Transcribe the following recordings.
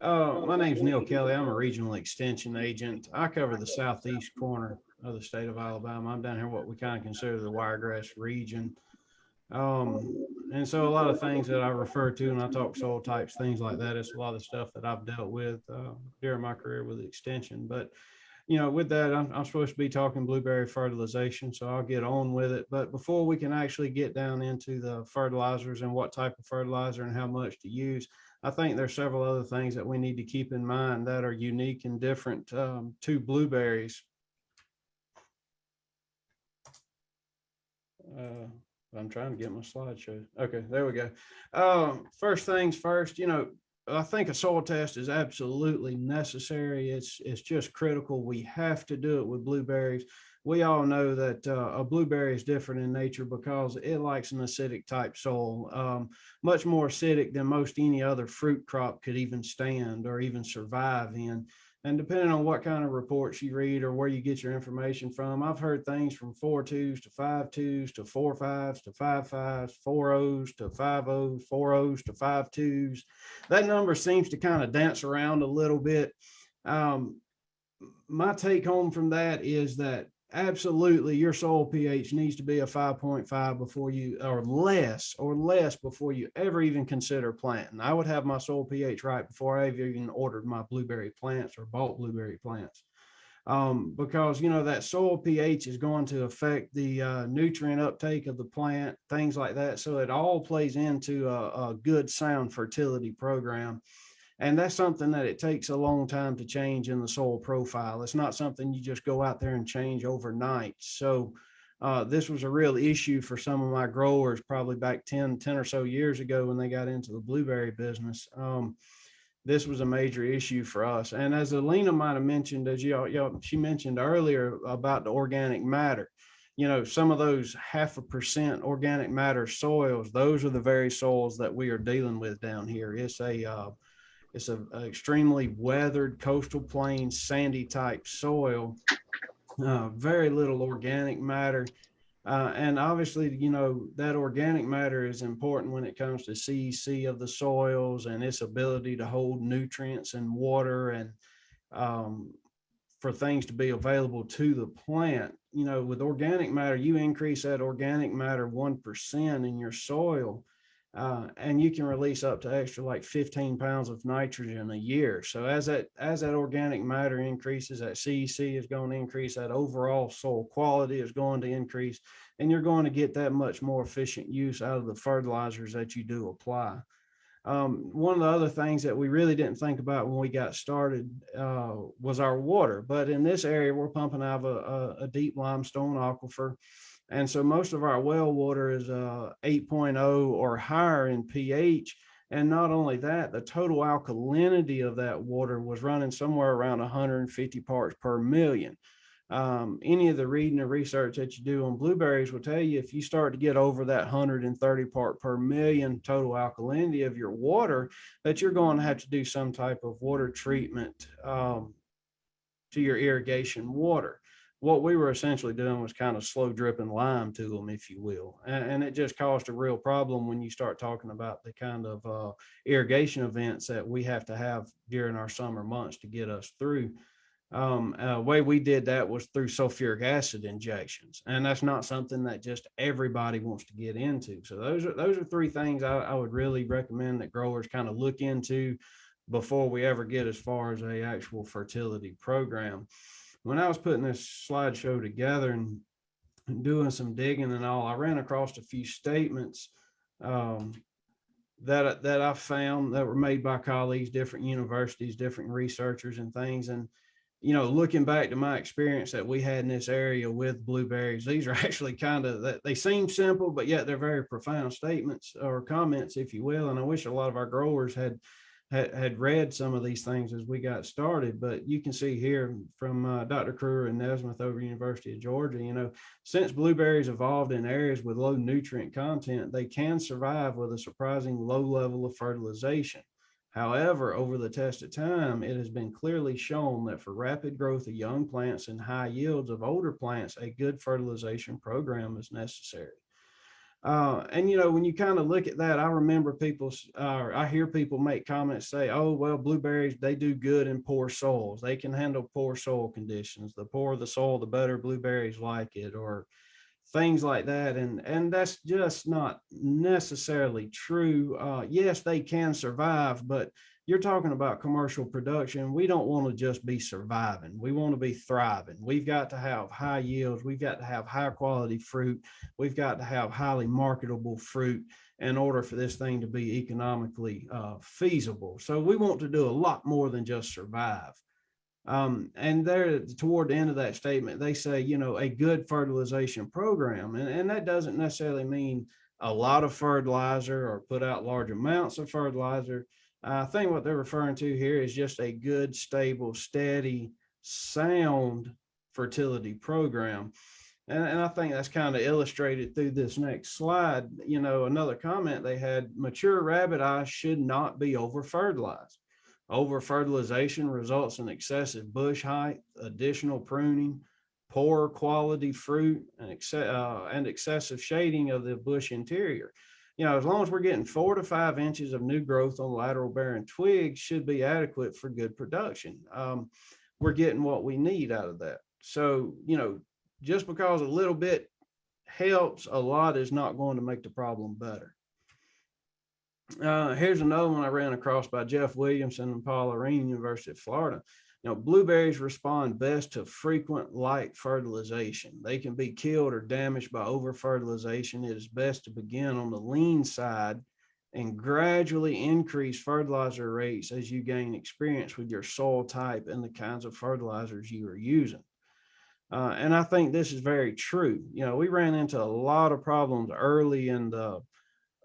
Uh, my name's Neil Kelly. I'm a regional extension agent. I cover the southeast corner of the state of Alabama. I'm down here what we kind of consider the wiregrass region. Um, and so a lot of things that I refer to and I talk soil types, things like that, it's a lot of stuff that I've dealt with uh, during my career with extension. But you know, with that, I'm, I'm supposed to be talking blueberry fertilization, so I'll get on with it. But before we can actually get down into the fertilizers and what type of fertilizer and how much to use, I think there's several other things that we need to keep in mind that are unique and different um, to blueberries. Uh, I'm trying to get my slideshow. Okay, there we go. Um, first things first, you know, I think a soil test is absolutely necessary. It's it's just critical. We have to do it with blueberries. We all know that uh, a blueberry is different in nature because it likes an acidic type soil, um, much more acidic than most any other fruit crop could even stand or even survive in. And depending on what kind of reports you read or where you get your information from, I've heard things from four twos to five twos to four fives to five fives, four O's to five O's, four O's to five twos. That number seems to kind of dance around a little bit. Um, my take home from that is that absolutely your soil pH needs to be a 5.5 before you or less or less before you ever even consider planting. I would have my soil pH right before I even ordered my blueberry plants or bought blueberry plants. Um, because you know that soil pH is going to affect the uh, nutrient uptake of the plant, things like that. So it all plays into a, a good sound fertility program. And that's something that it takes a long time to change in the soil profile. It's not something you just go out there and change overnight. So uh, this was a real issue for some of my growers probably back 10, 10 or so years ago when they got into the blueberry business. Um, this was a major issue for us. And as Alina might have mentioned, as you, you she mentioned earlier about the organic matter, you know, some of those half a percent organic matter soils, those are the very soils that we are dealing with down here. It's a, uh, it's a, a extremely weathered coastal plain sandy type soil. Uh, very little organic matter. Uh, and obviously, you know, that organic matter is important when it comes to CEC of the soils and its ability to hold nutrients and water and um, for things to be available to the plant. You know, with organic matter, you increase that organic matter 1% in your soil uh, and you can release up to extra like 15 pounds of nitrogen a year. So as that as that organic matter increases, that CEC is going to increase, that overall soil quality is going to increase, and you're going to get that much more efficient use out of the fertilizers that you do apply. Um, one of the other things that we really didn't think about when we got started uh, was our water. But in this area, we're pumping out of a, a, a deep limestone aquifer. And so most of our well water is uh, 8.0 or higher in pH. And not only that, the total alkalinity of that water was running somewhere around 150 parts per million. Um, any of the reading or research that you do on blueberries will tell you if you start to get over that 130 part per million total alkalinity of your water, that you're going to have to do some type of water treatment um, to your irrigation water what we were essentially doing was kind of slow dripping lime to them, if you will. And, and, it just caused a real problem when you start talking about the kind of uh, irrigation events that we have to have during our summer months to get us through. Um, uh, way we did that was through sulfuric acid injections. And that's not something that just everybody wants to get into. So those are, those are three things I, I would really recommend that growers kind of look into before we ever get as far as a actual fertility program when I was putting this slideshow together and doing some digging and all, I ran across a few statements um, that that I found that were made by colleagues, different universities, different researchers, and things. And you know, looking back to my experience that we had in this area with blueberries, these are actually kind of they seem simple, but yet they're very profound statements or comments, if you will. And I wish a lot of our growers had had, had read some of these things as we got started, but you can see here from uh, Dr. Krewer and Nesmith over University of Georgia, you know, since blueberries evolved in areas with low nutrient content, they can survive with a surprising low level of fertilization. However, over the test of time, it has been clearly shown that for rapid growth of young plants and high yields of older plants, a good fertilization program is necessary. Uh, and you know, when you kind of look at that, I remember people, uh, I hear people make comments say, "Oh, well, blueberries they do good in poor soils. They can handle poor soil conditions. The poorer the soil, the better blueberries like it." Or things like that and and that's just not necessarily true uh yes they can survive but you're talking about commercial production we don't want to just be surviving. We want to be thriving. We've got to have high yields. We've got to have high quality fruit. We've got to have highly marketable fruit in order for this thing to be economically uh, feasible. So we want to do a lot more than just survive. Um, and there toward the end of that statement, they say, you know, a good fertilization program. And, and that doesn't necessarily mean a lot of fertilizer or put out large amounts of fertilizer. I think what they're referring to here is just a good, stable, steady, sound fertility program. And, and I think that's kind of illustrated through this next slide. You know, another comment they had mature rabbit eyes should not be over fertilized. Over fertilization results in excessive bush height, additional pruning, poor quality fruit, and, ex- uh, and excessive shading of the bush interior. You know, as long as we're getting four to five inches of new growth on lateral bearing twigs should be adequate for good production. Um, we're getting what we need out of that. So, you know, just because a little bit helps, a lot is not going to make the problem better. Uh, here's another one I ran across by Jeff Williamson and Paul Lyrene, University of Florida. Know, blueberries respond best to frequent light fertilization. They can be killed or damaged by over fertilization. It is best to begin on the lean side and gradually increase fertilizer rates as you gain experience with your soil type and the kinds of fertilizers you are using. Uh, and I think this is very true. You know, we ran into a lot of problems early in the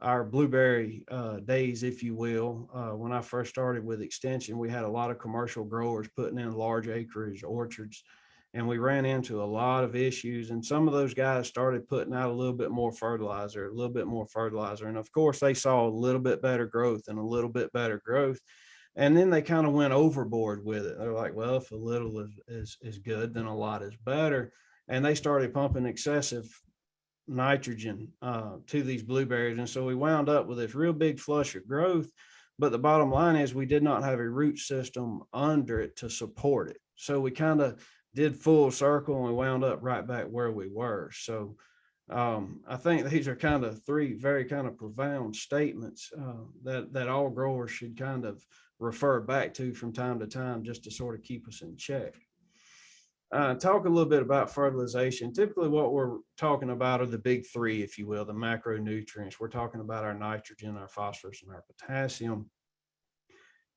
our blueberry uh, days, if you will. Uh, when I first started with extension, we had a lot of commercial growers putting in large acreage orchards, and we ran into a lot of issues. And some of those guys started putting out a little bit more fertilizer, a little bit more fertilizer, and of course, they saw a little bit better growth and a little bit better growth. And then they kind of went overboard with it. They're like, well, if a little is, is, is good, then a lot is better. And they started pumping excessive nitrogen uh, to these blueberries. And so we wound up with this real big flush of growth. But the bottom line is we did not have a root system under it to support it. So we kind of did full circle and we wound up right back where we were. So um, I think these are kind of three very kind of profound statements uh, that that all growers should kind of refer back to from time to time just to sort of keep us in check uh, talk a little bit about fertilization. Typically, what we're talking about are the big three, if you will, the macronutrients. We're talking about our nitrogen, our phosphorus, and our potassium.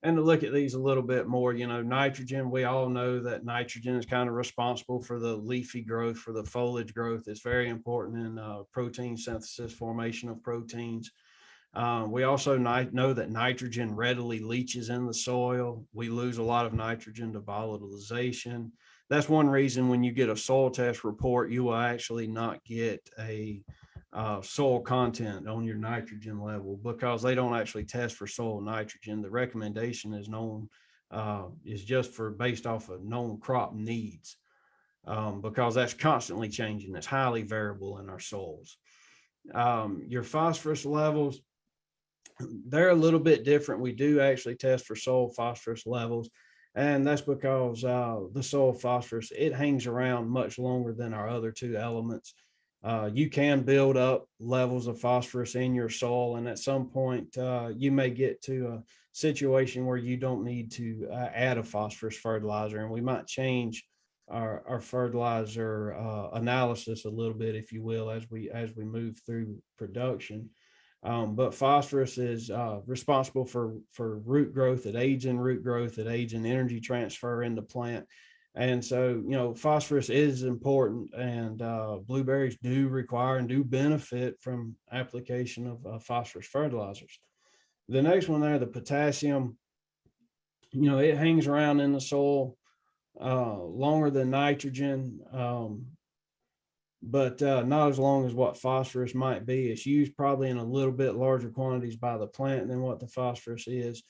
And to look at these a little bit more, you know, nitrogen, we all know that nitrogen is kind of responsible for the leafy growth, for the foliage growth. It's very important in uh, protein synthesis, formation of proteins. Uh, we also know that nitrogen readily leaches in the soil. We lose a lot of nitrogen to volatilization that's one reason when you get a soil test report, you will actually not get a uh, soil content on your nitrogen level because they don't actually test for soil nitrogen. The recommendation is known uh, is just for based off of known crop needs um, because that's constantly changing. It's highly variable in our soils. Um, your phosphorus levels, they're a little bit different. We do actually test for soil phosphorus levels. And that's because uh, the soil phosphorus, it hangs around much longer than our other two elements. Uh, you can build up levels of phosphorus in your soil. And at some point, uh, you may get to a situation where you don't need to uh, add a phosphorus fertilizer. And we might change our, our fertilizer uh, analysis a little bit, if you will, as we as we move through production. Um, but phosphorus is uh, responsible for, for root growth, it aids in root growth, it aids in energy transfer in the plant. And so, you know, phosphorus is important and uh, blueberries do require and do benefit from application of uh, phosphorus fertilizers. The next one there, the potassium, you know, it hangs around in the soil uh, longer than nitrogen. Um, but uh, not as long as what phosphorus might be. It's used probably in a little bit larger quantities by the plant than what the phosphorus is.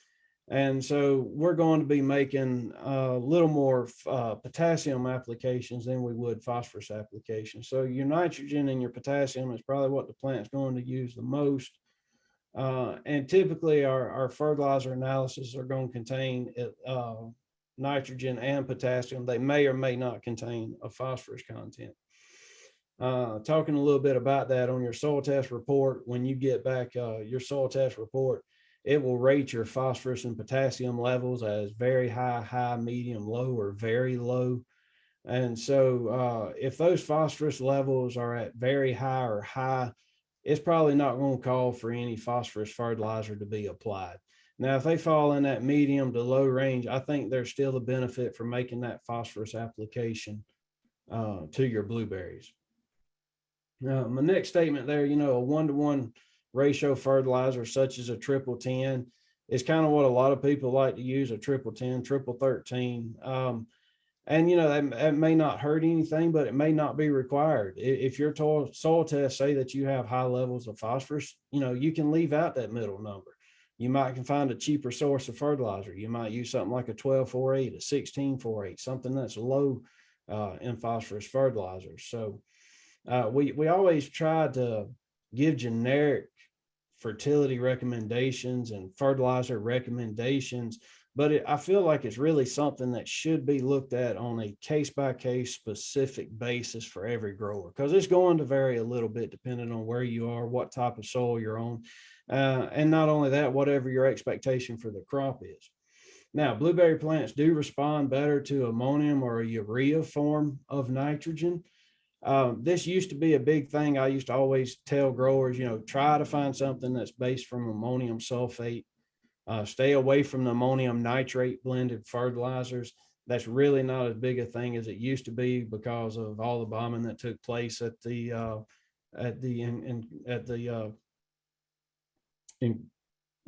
And so we're going to be making a little more uh, potassium applications than we would phosphorus applications. So your nitrogen and your potassium is probably what the plant's going to use the most. Uh, and typically our, our fertilizer analysis are going to contain uh, nitrogen and potassium. They may or may not contain a phosphorus content. Uh, talking a little bit about that on your soil test report, when you get back uh, your soil test report, it will rate your phosphorus and potassium levels as very high, high, medium, low, or very low. And so uh, if those phosphorus levels are at very high or high, it's probably not going to call for any phosphorus fertilizer to be applied. Now, if they fall in that medium to low range, I think there's still a benefit for making that phosphorus application uh, to your blueberries. Now, my next statement there, you know, a one-to-one ratio fertilizer such as a triple 10 is kind of what a lot of people like to use, a triple 10, triple 13. Um, and you know that, that, may not hurt anything but it may not be required. If your soil tests say that you have high levels of phosphorus you know you can leave out that middle number. You might can find a cheaper source of fertilizer. You might use something like a 1248 a 1648 something that's low uh, in phosphorus fertilizers so uh, we we always try to give generic fertility recommendations and fertilizer recommendations but it, I feel like it's really something that should be looked at on a case by case specific basis for every grower because it's going to vary a little bit depending on where you are, what type of soil you're on. Uh, and not only that, whatever your expectation for the crop is. Now, blueberry plants do respond better to ammonium or a urea form of nitrogen. Um, this used to be a big thing. I used to always tell growers, you know, try to find something that's based from ammonium sulfate uh, stay away from the ammonium nitrate blended fertilizers. That's really not as big a thing as it used to be because of all the bombing that took place at the uh, at the in, in at the uh, in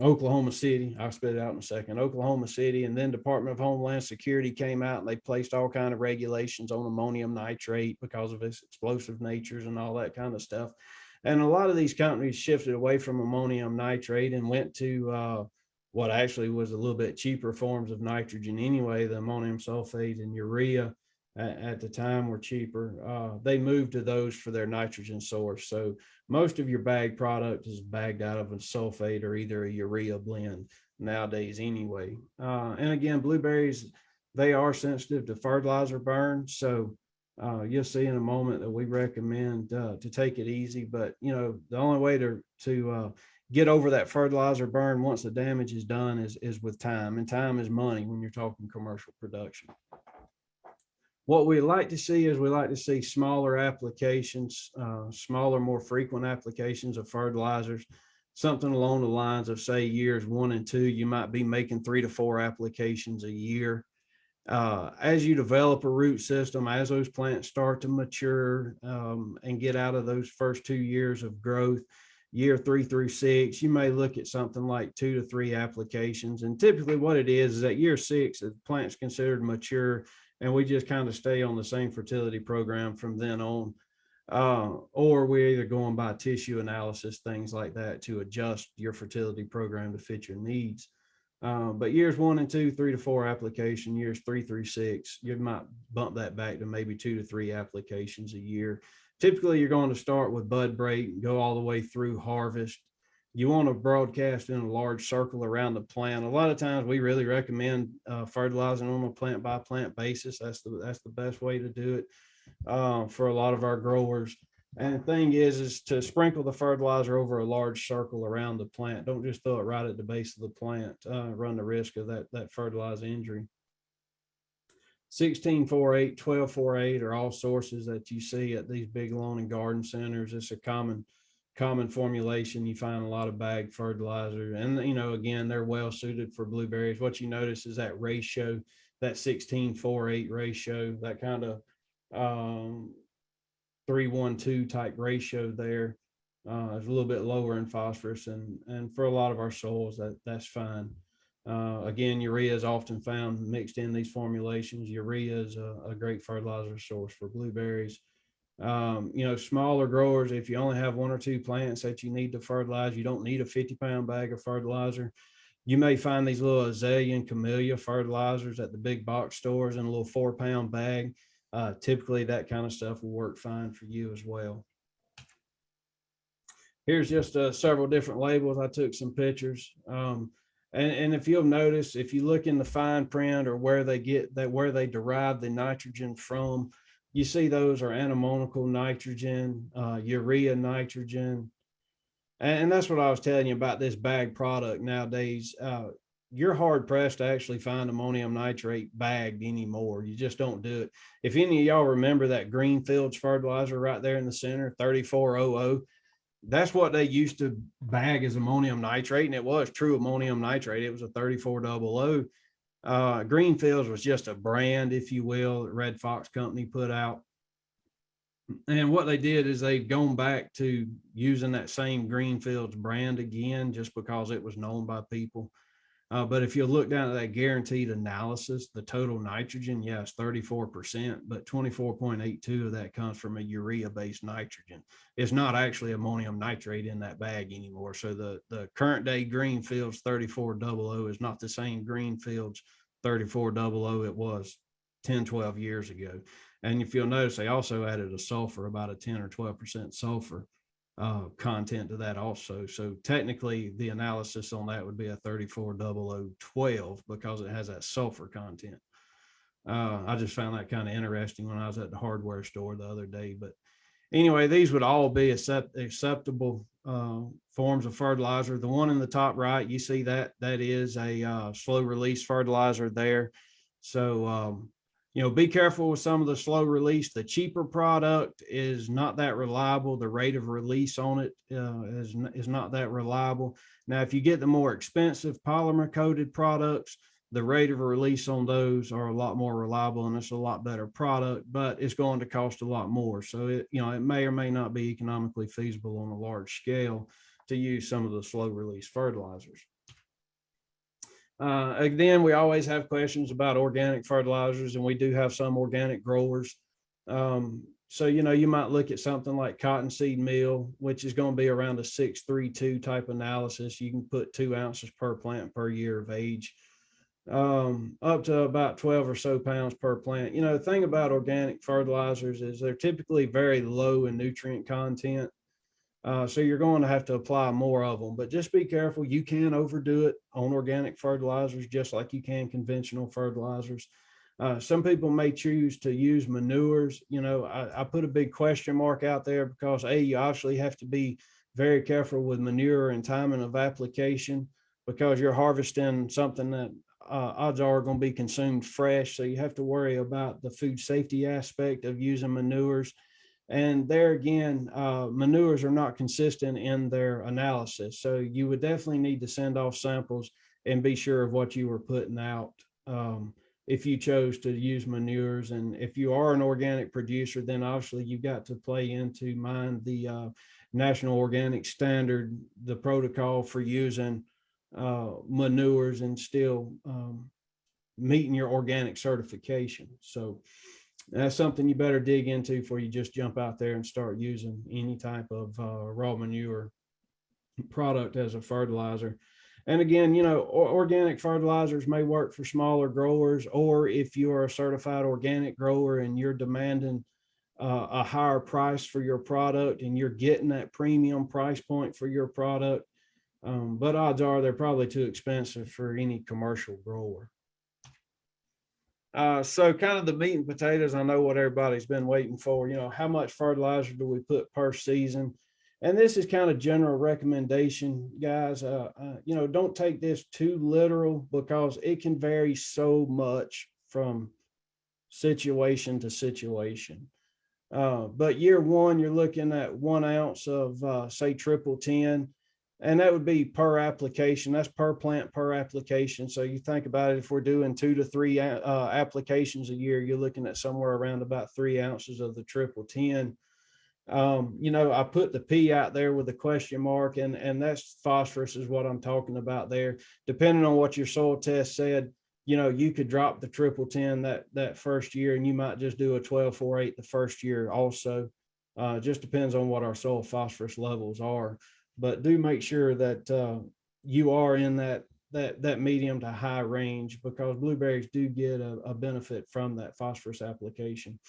Oklahoma City. I'll spit it out in a second. Oklahoma City, and then Department of Homeland Security came out and they placed all kind of regulations on ammonium nitrate because of its explosive natures and all that kind of stuff. And a lot of these companies shifted away from ammonium nitrate and went to uh, what actually was a little bit cheaper forms of nitrogen anyway, the ammonium sulfate and urea at, the time were cheaper. Uh, they moved to those for their nitrogen source. So most of your bag product is bagged out of a sulfate or either a urea blend nowadays anyway. Uh, and again, blueberries, they are sensitive to fertilizer burn. So uh, you'll see in a moment that we recommend uh, to take it easy, but you know, the only way to, to uh, get over that fertilizer burn once the damage is done is, is with time and time is money when you're talking commercial production. What we like to see is we like to see smaller applications, uh, smaller, more frequent applications of fertilizers, something along the lines of say years one and two, you might be making three to four applications a year. Uh, as you develop a root system, as those plants start to mature um, and get out of those first two years of growth, year three through six, you may look at something like two to three applications. And typically what it is, is that year six, the plant's considered mature and we just kind of stay on the same fertility program from then on. Uh, or we're either going by tissue analysis, things like that to adjust your fertility program to fit your needs. Uh, but years one and two, three to four application, years three through six, you might bump that back to maybe two to three applications a year typically you're going to start with bud break and go all the way through harvest. You want to broadcast in a large circle around the plant. A lot of times we really recommend uh, fertilizing on a plant by plant basis. That's the that's the best way to do it uh, for a lot of our growers. And the thing is, is to sprinkle the fertilizer over a large circle around the plant. Don't just throw it right at the base of the plant. Uh, run the risk of that that fertilizer injury. 1648, 1248 are all sources that you see at these big lawn and garden centers. It's a common common formulation. You find a lot of bag fertilizer and, you know, again, they're well suited for blueberries. What you notice is that ratio, that 16 4 8 ratio, that kind of um, 312 type ratio there uh, is a little bit lower in phosphorus. And, and for a lot of our soils, that that's fine. Uh, again, urea is often found mixed in these formulations. Urea is a, a great fertilizer source for blueberries. Um, you know, smaller growers, if you only have one or two plants that you need to fertilize, you don't need a 50 pound bag of fertilizer. You may find these little azalea and camellia fertilizers at the big box stores in a little four pound bag. Uh, typically that kind of stuff will work fine for you as well. Here's just uh, several different labels. I took some pictures. Um, and, and if you'll notice, if you look in the fine print or where they get that, where they derive the nitrogen from, you see those are ammoniacal nitrogen, uh, urea nitrogen. And, and that's what I was telling you about this bag product nowadays. Uh, you're hard pressed to actually find ammonium nitrate bagged anymore. You just don't do it. If any of y'all remember that Greenfields fertilizer right there in the center, 3400, that's what they used to bag as ammonium nitrate. And it was true ammonium nitrate. It was a 3400. Uh, Greenfields was just a brand, if you will, that Red Fox Company put out. And what they did is they've gone back to using that same Greenfields brand again, just because it was known by people. Uh, but if you look down at that guaranteed analysis, the total nitrogen, yes, 34%, but 24.82 of that comes from a urea based nitrogen. It's not actually ammonium nitrate in that bag anymore. So the, the current day Greenfields 3400 is not the same Greenfields 3400 it was 10, 12 years ago. And if you'll notice, they also added a sulfur, about a 10 or 12% sulfur uh, content to that also. So technically the analysis on that would be a 340012 because it has that sulfur content. Uh, I just found that kind of interesting when I was at the hardware store the other day. But anyway, these would all be accept, acceptable uh, forms of fertilizer. The one in the top right, you see that that is a uh, slow release fertilizer there. So um, you know, be careful with some of the slow release. The cheaper product is not that reliable. The rate of release on it uh, is, is not that reliable. Now, if you get the more expensive polymer coated products, the rate of release on those are a lot more reliable and it's a lot better product, but it's going to cost a lot more. So it, you know, it may or may not be economically feasible on a large scale to use some of the slow release fertilizers. Uh, again, we always have questions about organic fertilizers and we do have some organic growers. Um, so, you know, you might look at something like cottonseed meal, which is going to be around a 632 type analysis. You can put two ounces per plant per year of age, um, up to about 12 or so pounds per plant. You know, the thing about organic fertilizers is they're typically very low in nutrient content. Uh, so you're going to have to apply more of them, but just be careful. You can overdo it on organic fertilizers, just like you can conventional fertilizers. Uh, some people may choose to use manures. You know, I, I, put a big question mark out there because A, you obviously have to be very careful with manure and timing of application because you're harvesting something that uh, odds are going to be consumed fresh. So you have to worry about the food safety aspect of using manures and there again, uh, manures are not consistent in their analysis. So you would definitely need to send off samples and be sure of what you were putting out um, if you chose to use manures. And if you are an organic producer, then obviously you've got to play into mind the uh, National Organic Standard, the protocol for using uh, manures and still um, meeting your organic certification. So that's something you better dig into before you just jump out there and start using any type of uh, raw manure product as a fertilizer. And again, you know, organic fertilizers may work for smaller growers, or if you are a certified organic grower and you're demanding uh, a higher price for your product and you're getting that premium price point for your product. Um, but odds are they're probably too expensive for any commercial grower. Uh, so kind of the meat and potatoes, I know what everybody's been waiting for, you know, how much fertilizer do we put per season? And this is kind of general recommendation, guys. Uh, uh, you know, don't take this too literal because it can vary so much from situation to situation. Uh, but year one, you're looking at one ounce of, uh, say, triple 10 and that would be per application. That's per plant per application. So you think about it, if we're doing two to three uh, applications a year, you're looking at somewhere around about three ounces of the triple 10. Um, you know, I put the P out there with the question mark and, and that's phosphorus is what I'm talking about there. Depending on what your soil test said, you know, you could drop the triple 10 that, that first year and you might just do a 12, 4, 8 the first year also. Uh, just depends on what our soil phosphorus levels are but do make sure that uh, you are in that that, that medium to high range because blueberries do get a, a benefit from that phosphorus application.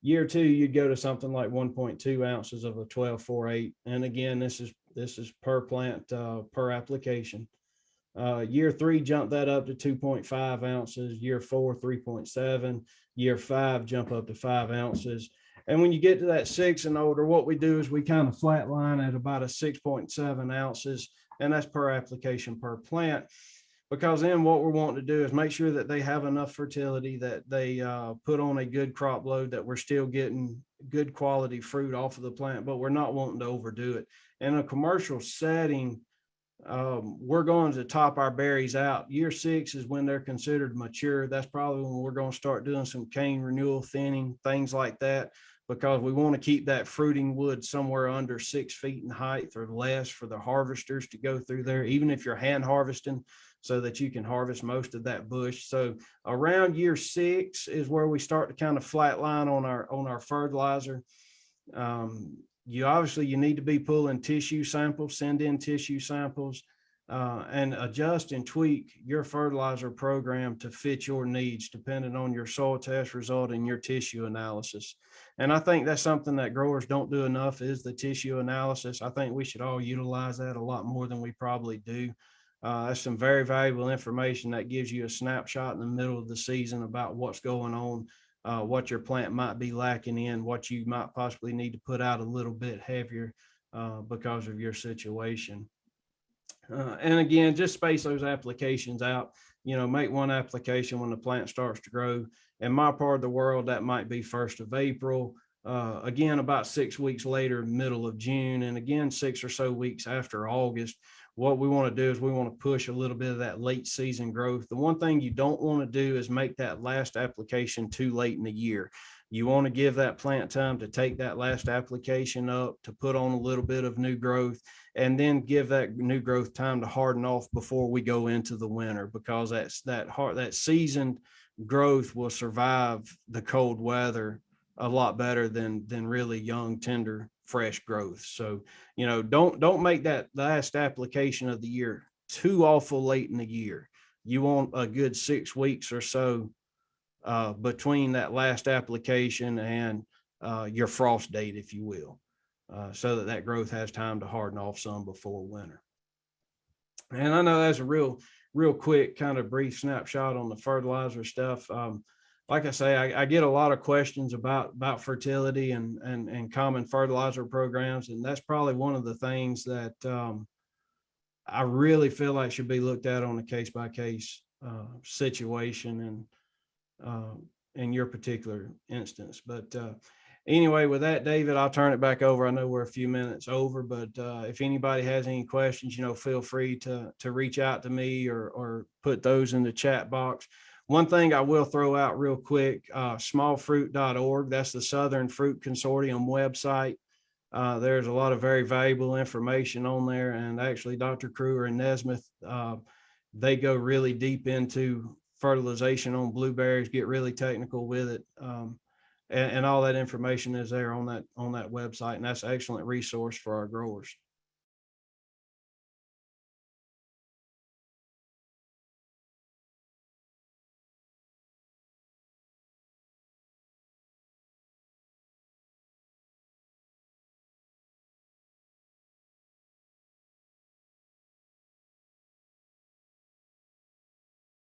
Year two, you'd go to something like one point two ounces of a 12-4-8. And again, this is, this is per plant, uh, per application. Uh, year three, jump that up to two point five ounces. Year four, three point seven. Year five, jump up to five ounces. And when you get to that six and older, what we do is we kind of flatline at about a six point seven ounces, and that's per application per plant. Because then what we're wanting to do is make sure that they have enough fertility, that they uh, put on a good crop load, that we're still getting good quality fruit off of the plant, but we're not wanting to overdo it. In a commercial setting, um, we're going to top our berries out. Year six is when they're considered mature. That's probably when we're going to start doing some cane renewal thinning, things like that, because we want to keep that fruiting wood somewhere under six feet in height or less for the harvesters to go through there, even if you're hand harvesting, so that you can harvest most of that bush. So around year six is where we start to kind of flatline on our on our fertilizer. Um, you obviously you need to be pulling tissue samples, send in tissue samples, uh, and adjust and tweak your fertilizer program to fit your needs, depending on your soil test result and your tissue analysis. And I think that's something that growers don't do enough is the tissue analysis. I think we should all utilize that a lot more than we probably do. Uh, that's some very valuable information that gives you a snapshot in the middle of the season about what's going on uh, what your plant might be lacking in, what you might possibly need to put out a little bit heavier uh, because of your situation. Uh, and again, just space those applications out. You know, make one application when the plant starts to grow. In my part of the world, that might be first of April. Uh, again, about six weeks later, middle of June, and again, six or so weeks after August what we want to do is we want to push a little bit of that late season growth. The one thing you don't want to do is make that last application too late in the year. You want to give that plant time to take that last application up, to put on a little bit of new growth, and then give that new growth time to harden off before we go into the winter because that's that hard that seasoned growth will survive the cold weather a lot better than than really young tender fresh growth. So, you know, don't don't make that last application of the year too awful late in the year. You want a good six weeks or so uh, between that last application and uh, your frost date, if you will, uh, so that that growth has time to harden off some before winter. And I know that's a real, real quick kind of brief snapshot on the fertilizer stuff. Um, like I say, I, I, get a lot of questions about about fertility and and and common fertilizer programs, and that's probably one of the things that um, I really feel like should be looked at on a case by case uh, situation and uh, in your particular instance. But uh, anyway, with that, David, I'll turn it back over. I know we're a few minutes over, but uh, if anybody has any questions, you know, feel free to to reach out to me or or put those in the chat box. One thing I will throw out real quick, uh, smallfruit.org, that's the Southern Fruit Consortium website. Uh, there's a lot of very valuable information on there. And actually, Dr. Krewer and Nesmith, uh, they go really deep into fertilization on blueberries, get really technical with it. Um, and, and all that information is there on that on that website. And that's an excellent resource for our growers.